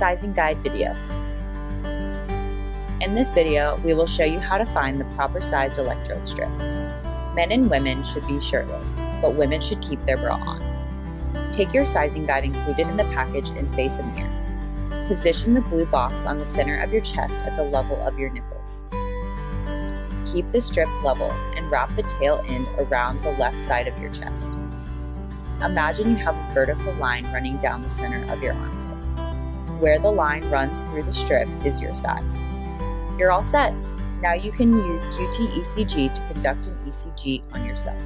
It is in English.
Sizing Guide video. In this video, we will show you how to find the proper sized electrode strip. Men and women should be shirtless, but women should keep their bra on. Take your sizing guide included in the package and face a mirror. Position the blue box on the center of your chest at the level of your nipples. Keep the strip level and wrap the tail end around the left side of your chest. Imagine you have a vertical line running down the center of your armpit. Where the line runs through the strip is your size. You're all set. Now you can use QT ECG to conduct an ECG on yourself.